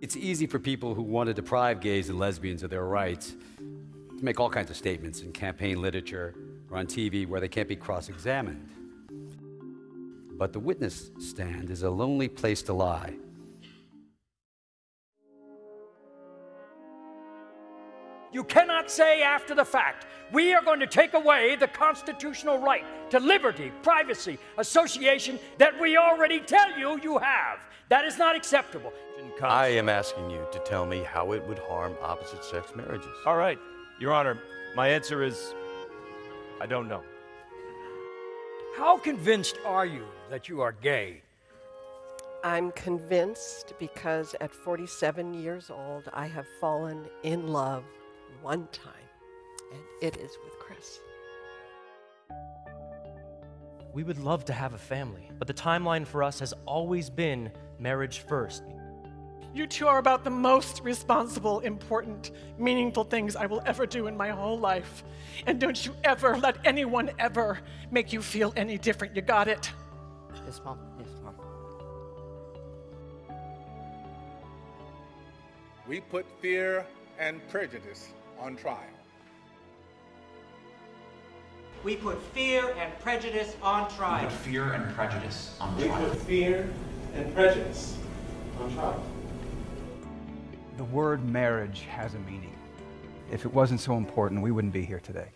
It's easy for people who want to deprive gays and lesbians of their rights to make all kinds of statements in campaign literature or on TV where they can't be cross examined. But the witness stand is a lonely place to lie. You cannot say after the fact, we are going to take away the constitutional right to liberty, privacy, association that we already tell you you have. That is not acceptable. I am asking you to tell me how it would harm opposite sex marriages. All right, Your Honor, my answer is I don't know. How convinced are you that you are gay? I'm convinced because at 47 years old, I have fallen in love one time, and it is with Chris. We would love to have a family, but the timeline for us has always been marriage first. You two are about the most responsible, important, meaningful things I will ever do in my whole life. And don't you ever let anyone ever make you feel any different. You got it? Yes, Mom. Yes, Mom. We put fear and prejudice on trial. We put fear and prejudice on trial. We put fear and prejudice on trial. We put fear and prejudice on trial. The word marriage has a meaning. If it wasn't so important, we wouldn't be here today.